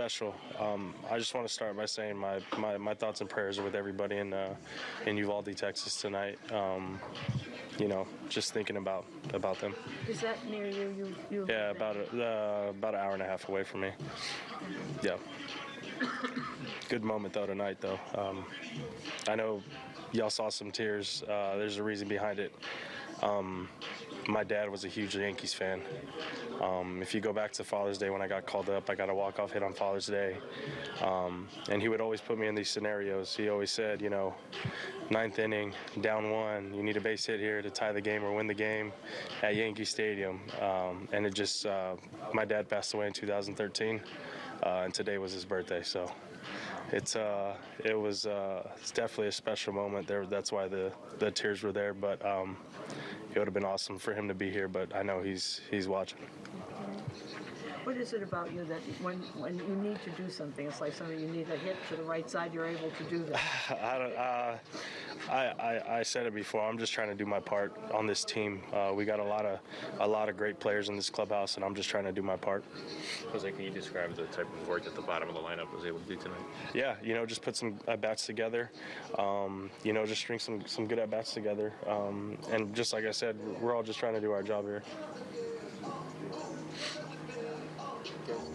special. Um, I just want to start by saying my, my, my thoughts and prayers are with everybody in uh, in Uvalde, Texas tonight. Um, you know, just thinking about about them. Is that near you? You, you Yeah, about a, uh, about an hour and a half away from me. Yeah. Good moment though tonight though. Um, I know y'all saw some tears. Uh, there's a reason behind it. Um, my dad was a huge Yankees fan. Um, if you go back to Father's Day when I got called up, I got a walk-off hit on Father's Day, um, and he would always put me in these scenarios. He always said, you know, ninth inning, down one, you need a base hit here to tie the game or win the game at Yankee Stadium. Um, and it just, uh, my dad passed away in 2013, uh, and today was his birthday, so it's uh, it was uh, it's definitely a special moment there. That's why the the tears were there. But um, it would have been awesome for him to be here. But I know he's he's watching. What is it about you that when when you need to do something, it's like something you need a hit to the right side, you're able to do that? I don't. Uh, I, I, I said it before. I'm just trying to do my part on this team. Uh, we got a lot of a lot of great players in this clubhouse, and I'm just trying to do my part. Jose, can you describe the type of work that the bottom of the lineup was able to do tonight? Yeah, you know, just put some at bats together. Um, you know, just string some some good at bats together. Um, and just like I said, we're all just trying to do our job here.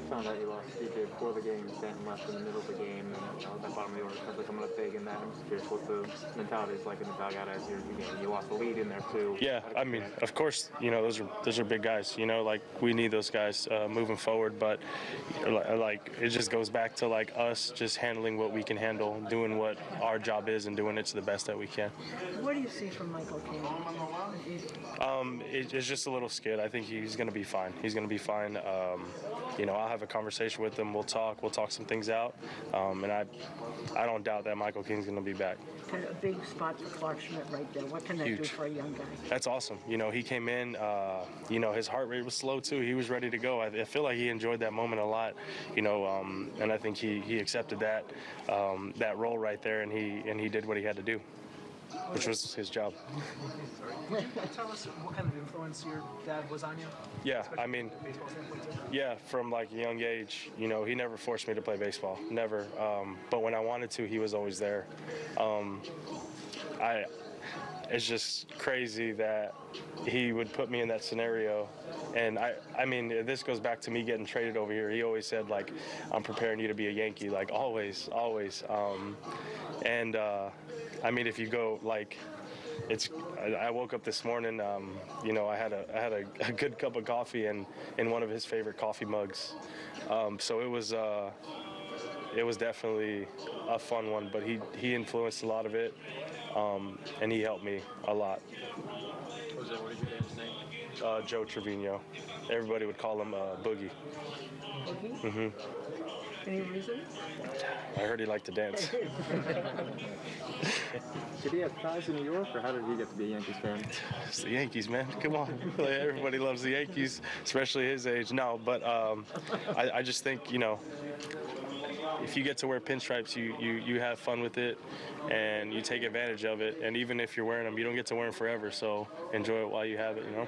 Found out you lost DJ before the game, Stanton left in the middle of the game, and you know, that bottom of the order comes coming up big in that. I'm just curious what the mentality is like in the dugout as you're you, know, you lost the lead in there too. Yeah, I mean, of course, you know those are those are big guys. You know, like we need those guys uh, moving forward. But like it just goes back to like us just handling what we can handle, doing what our job is, and doing it to the best that we can. What do you see from Michael King? Um, it, it's just a little scared. I think he's going to be fine. He's going to be fine. Um, you know, I'll have a conversation with him. We'll talk. We'll talk some things out. Um, and I, I don't doubt that Michael King's going to be back. Kind of a big spot for Clarke Schmidt right there. What can that do Huge. for a young guy? That's awesome. You know, he came in. Uh, you know, his heart rate was slow too. He was ready to go. I, I feel like he enjoyed that moment a lot. You know, um, and I think he he accepted that um, that role right there, and he and he did what he had to do, which was his job. Tell us what kind of influence your dad was on you? Yeah, I mean, from a baseball standpoint, too? Yeah, from like a young age, you know, he never forced me to play baseball, never. Um, but when I wanted to, he was always there. Um, I, it's just crazy that he would put me in that scenario, and I, I mean, this goes back to me getting traded over here. He always said like, I'm preparing you to be a Yankee, like always, always. Um, and uh, I mean, if you go like it's I, woke up this morning um, you know i had a i had a, a good cup of coffee and in one of his favorite coffee mugs um, so it was uh, it was definitely a fun one but he he influenced a lot of it um, and he helped me a lot Jose, what is your dad's name? uh, joe trevino everybody would call him uh, boogie Boogie? Any reason? i heard he liked to dance Did he have ties in New York, or how did he get to be a Yankees fan? It's the Yankees, man. Come on. Everybody loves the Yankees, especially his age. No, but um, I, I just think, you know, if you get to wear pinstripes, you, you, you have fun with it and you take advantage of it. And even if you're wearing them, you don't get to wear them forever. So enjoy it while you have it, you know?